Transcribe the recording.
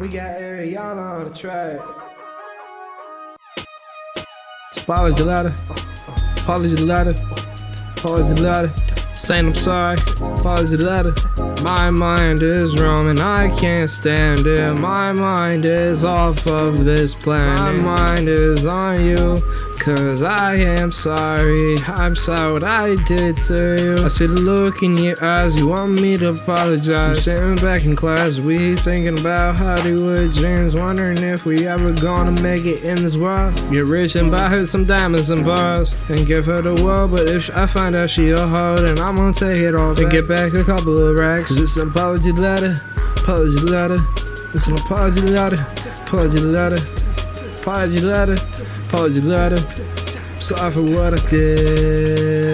We got Ariana on the track. Apology letter. Apology letter. Apology letter. Saying I'm sorry. Apology letter. My mind is roaming. I can't stand it. My mind is off of this planet. My mind is on you. Cause I am sorry, I'm sorry what I did to you. I see the look in your eyes, you want me to apologize. I'm sitting back in class, we thinking about Hollywood dreams, wondering if we ever gonna make it in this world. Get rich and buy her some diamonds and bars, and give her the world. But if I find out she a hoe, then I'm gonna take it all and get back a couple of racks. Cause it's an apology letter, apology letter. It's an apology letter, apology letter, apology letter. Apology letter. Sorry for what I did.